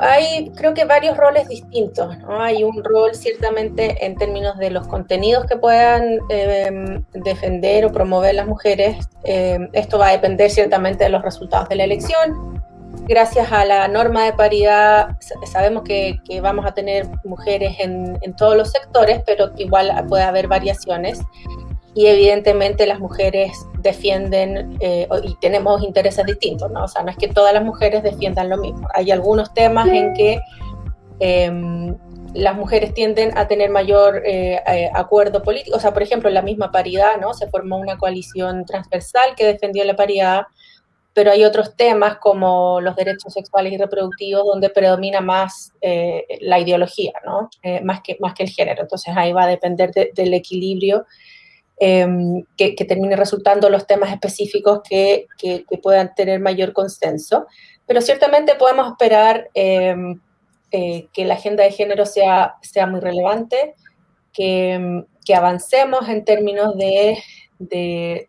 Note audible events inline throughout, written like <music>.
Hay creo que varios roles distintos, ¿no? Hay un rol ciertamente en términos de los contenidos que puedan eh, defender o promover las mujeres. Eh, esto va a depender ciertamente de los resultados de la elección. Gracias a la norma de paridad sabemos que, que vamos a tener mujeres en, en, todos los sectores, pero igual puede haber variaciones y evidentemente las mujeres defienden eh, y tenemos intereses distintos, ¿no? O sea, no es que todas las mujeres defiendan lo mismo. Hay algunos temas en que eh, las mujeres tienden a tener mayor eh, eh, acuerdo político. O sea, por ejemplo, la misma paridad, ¿no? Se formó una coalición transversal que defendió la paridad, pero hay otros temas como los derechos sexuales y reproductivos donde predomina más la ideología, ¿no? más, que, más que el género. Entonces ahí va a depender de, del equilibrio Em, que, termine resultando los temas específicos que, que, que, puedan tener mayor consenso. Pero ciertamente podemos esperar eh, eh, que la agenda de género sea, sea muy relevante, que, avancemos en términos de, de,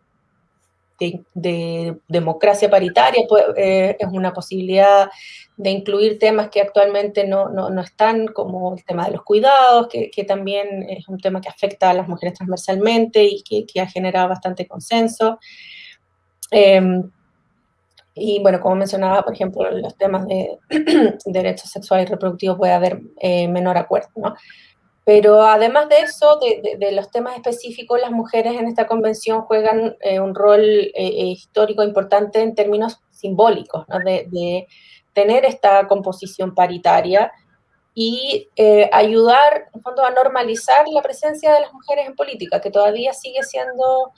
de, de democracia paritaria, pues, eh, es una posibilidad de incluir temas que actualmente no, no, no, están, como el tema de los cuidados, que, también es un tema que afecta a las mujeres transversalmente y que, ha generado bastante consenso. Eh, y bueno, como mencionaba, por ejemplo, los temas de <clears throat> derechos sexuales y reproductivos puede haber eh, menor acuerdo, ¿no? Pero además de eso, de, de, de, los temas específicos, las mujeres en esta convención juegan eh, un rol eh, eh histórico importante en términos simbólicos, ¿no? de, de, tener esta composición paritaria y eh, ayudar, en fondo, a normalizar la presencia de las mujeres en política, que todavía sigue siendo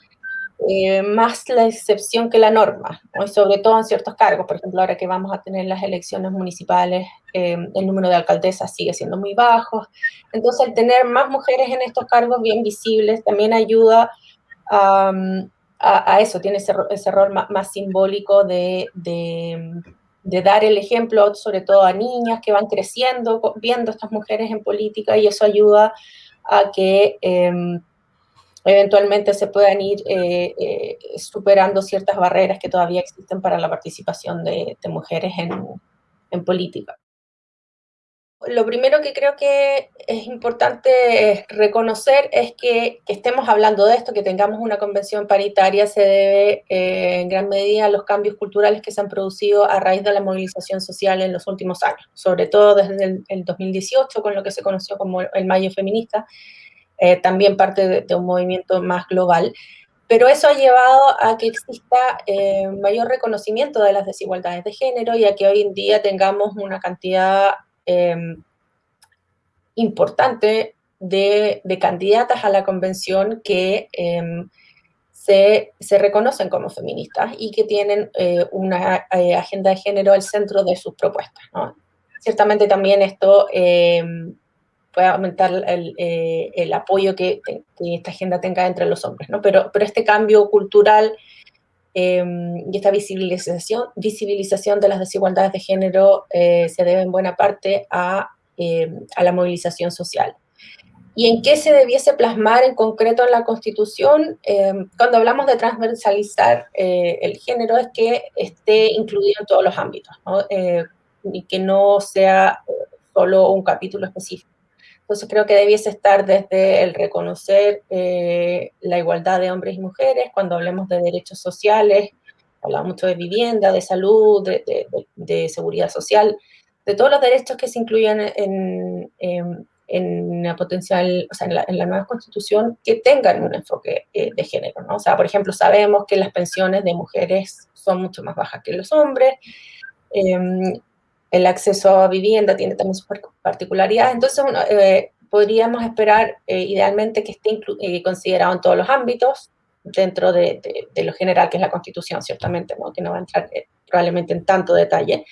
eh, más la excepción que la norma, ¿no? y sobre todo en ciertos cargos. Por ejemplo, ahora que vamos a tener las elecciones municipales, eh, el número de alcaldesas sigue siendo muy bajo. Entonces, el tener más mujeres en estos cargos bien visibles también ayuda a, a, a eso, tiene ese, ese rol más, más simbólico de, de, de, dar el ejemplo, sobre todo a niñas que van creciendo, viendo a estas mujeres en política, y eso ayuda a que... Eh, eventualmente se puedan ir eh, eh, superando ciertas barreras que todavía existen para la participación de, mujeres en, política. Lo primero que creo que es importante reconocer es que, que, estemos hablando de esto, que tengamos una convención paritaria, se debe eh, en gran medida a los cambios culturales que se han producido a raíz de la movilización social en los últimos años, sobre todo desde el 2018, con lo que se conoció como el Mayo Feminista, eh, también parte de, un movimiento más global, pero eso ha llevado a que exista eh, mayor reconocimiento de las desigualdades de género y a que hoy en día tengamos una cantidad eh, importante de, candidatas a la convención que eh, se, se, reconocen como feministas y que tienen eh, una eh, agenda de género al centro de sus propuestas. Ciertamente también esto pueda aumentar el, eh, el apoyo que, que, esta agenda tenga entre los hombres, ¿no? Pero, pero este cambio cultural eh, y esta visibilización, visibilización de las desigualdades de género eh, se debe en buena parte a, eh, a la movilización social. ¿Y en qué se debiese plasmar en concreto en la Constitución? Eh, cuando hablamos de transversalizar eh, el género es que esté incluido en todos los ámbitos, ¿no? Eh, y que no sea solo un capítulo específico. Entonces creo que debiese estar desde el reconocer eh, la igualdad de hombres y mujeres, cuando hablemos de derechos sociales, hablamos mucho de vivienda, de salud, de, de, seguridad social, de todos los derechos que se incluyen en, en, en la potencial, o sea, en la, en la, nueva constitución, que tengan un enfoque eh, de género, ¿no? O sea, por ejemplo, sabemos que las pensiones de mujeres son mucho más bajas que los hombres, eh, el acceso a vivienda tiene también sus particularidades, entonces uno, eh, podríamos esperar eh, idealmente que esté eh, considerado en todos los ámbitos, dentro de, de, de, lo general que es la Constitución, ciertamente, ¿no? que no va a entrar eh, probablemente en tanto detalle,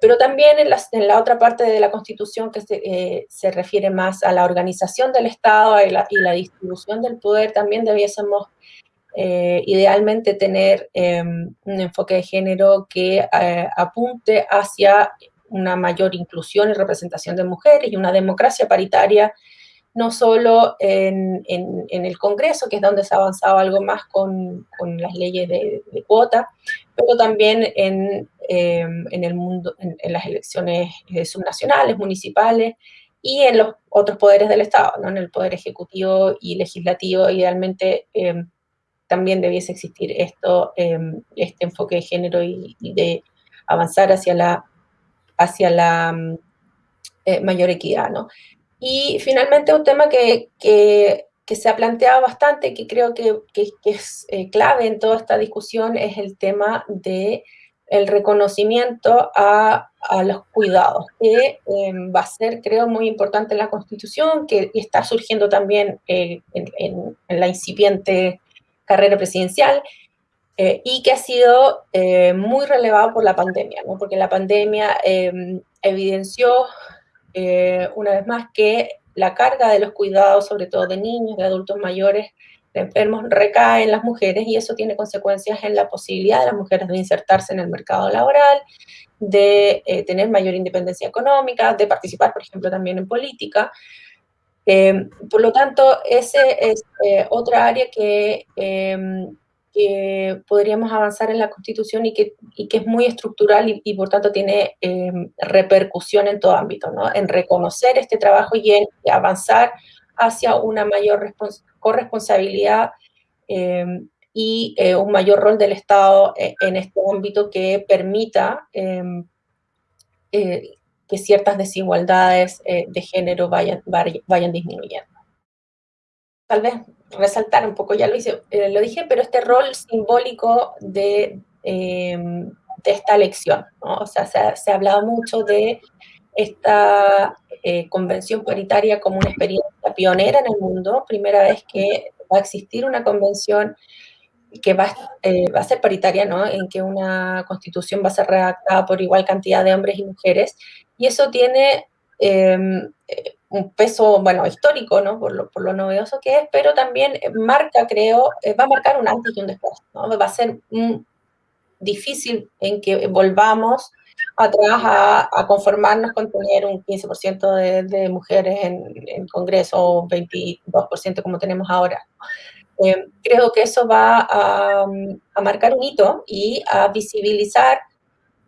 pero también en la, en la, otra parte de la Constitución que se, se refiere más a la organización del Estado y la, y la distribución del poder, también debiésemos eh, idealmente tener eh, un enfoque de género que eh, apunte hacia una mayor inclusión y representación de mujeres y una democracia paritaria, no solo en, en, el Congreso, que es donde se ha avanzado algo más con, con las leyes de, cuota, pero también en em, en el mundo, en, las elecciones eh, subnacionales, municipales y en los otros poderes del Estado, ¿no? en el poder ejecutivo y legislativo, idealmente em, también debiese existir esto, em, este enfoque de género y, de avanzar hacia la, hacia la mm, eh, mayor equidad. ¿no? Y finalmente un tema que, que, se ha planteado bastante, que creo que, es eh, clave en toda esta discusión, es el tema de el reconocimiento a, a los cuidados, que em, va a ser, creo, muy importante en la Constitución, que está surgiendo también eh, en, la incipiente carrera presidencial, eh, y que ha sido muy relevado por la pandemia, ¿no? porque la pandemia em, evidenció una vez más que la carga de los cuidados, sobre todo de niños, de adultos mayores, de enfermos, recae en las mujeres y eso tiene consecuencias en la posibilidad de las mujeres de insertarse en el mercado laboral, de eh, tener mayor independencia económica, de participar, por ejemplo, también en política. Eh, por lo tanto, ese es eh, otra área que que podríamos avanzar en la Constitución y que, y que es muy estructural y, por tanto tiene em, repercusión en todo ámbito, ¿no? En reconocer este trabajo y en avanzar hacia una mayor corresponsabilidad em, y eh, un mayor rol del Estado eh, en este ámbito que permita em, eh, que ciertas desigualdades de género vayan, vayan disminuyendo. Tal vez resaltar un poco, ya lo, hice, eh, lo dije, pero este rol simbólico de, em, de esta elección. O sea, se ha, hablado mucho de esta eh, convención paritaria como una experiencia pionera en el mundo, primera vez que va a existir una convención que va, eh, va a ser paritaria, ¿no? En que una constitución va a ser redactada por igual cantidad de hombres y mujeres, y eso tiene un peso, bueno, histórico, ¿no? Por lo, por lo novedoso que es, pero también marca, creo, eh, va a marcar un antes y un después, ¿no? Va a ser difícil en que volvamos atrás a, a, conformarnos con tener un 15% de, de, mujeres en, en Congreso o 22% como tenemos ahora. Eh, creo que eso va a, a, marcar un hito y a visibilizar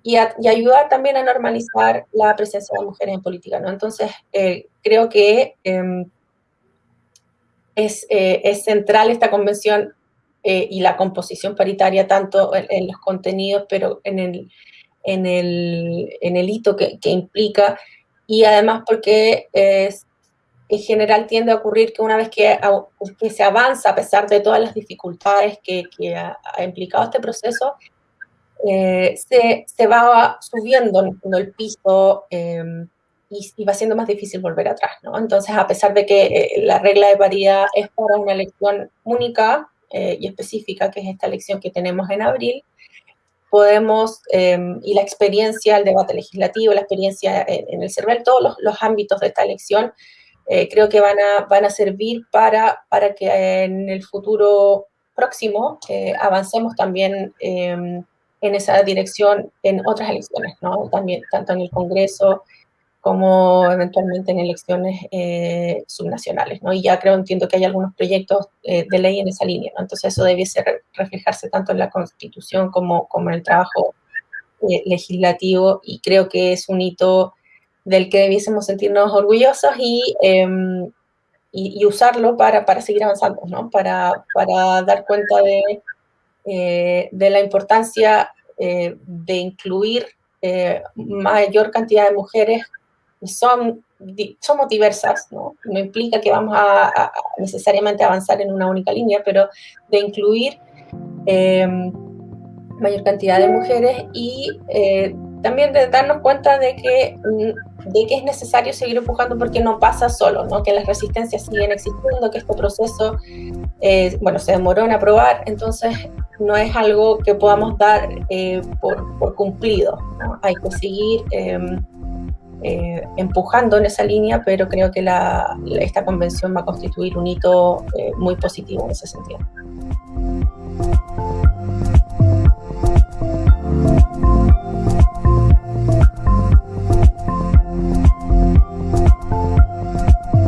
y, ayudar también a normalizar la presencia de mujeres en política, ¿no? Entonces, eh, creo que em, es, eh, es, central esta convención eh, y la composición paritaria, tanto en, los contenidos, pero en el, en el, en el hito que, que, implica, y además porque es, en general tiende a ocurrir que una vez que, que, se avanza, a pesar de todas las dificultades que, que ha, ha implicado este proceso, eh, se, se, va subiendo el piso em, y, va siendo más difícil volver atrás, ¿no? Entonces, a pesar de que eh, la regla de paridad es para una elección única eh, y específica, que es esta elección que tenemos en abril, podemos, em, y la experiencia, el debate legislativo, la experiencia en, el CERVEL, todos los, los, ámbitos de esta elección, creo que van a, van a servir para, para que en el futuro próximo avancemos también em, en esa dirección en otras elecciones, ¿no? También, tanto en el Congreso como eventualmente en elecciones eh, subnacionales, ¿no? Y ya creo, entiendo que hay algunos proyectos eh, de ley en esa línea, ¿no? Entonces eso debiese reflejarse tanto en la Constitución como, como en el trabajo eh, legislativo y creo que es un hito del que debiésemos sentirnos orgullosos y, em, y, usarlo para, para, seguir avanzando, ¿no? Para, para dar cuenta de eh, de la importancia eh, de incluir eh, mayor cantidad de mujeres son, somos diversas, ¿no? no implica que vamos a, necesariamente avanzar en una única línea, pero de incluir mayor cantidad de mujeres y también de darnos cuenta de que, de que es necesario seguir empujando porque no pasa solo, ¿no? que las resistencias siguen existiendo, que este proceso bueno, se demoró en aprobar, entonces no es algo que podamos dar eh, por, cumplido. Hay que seguir em, eh, empujando en esa línea, pero creo que esta convención va a constituir un hito eh, muy positivo en ese sentido.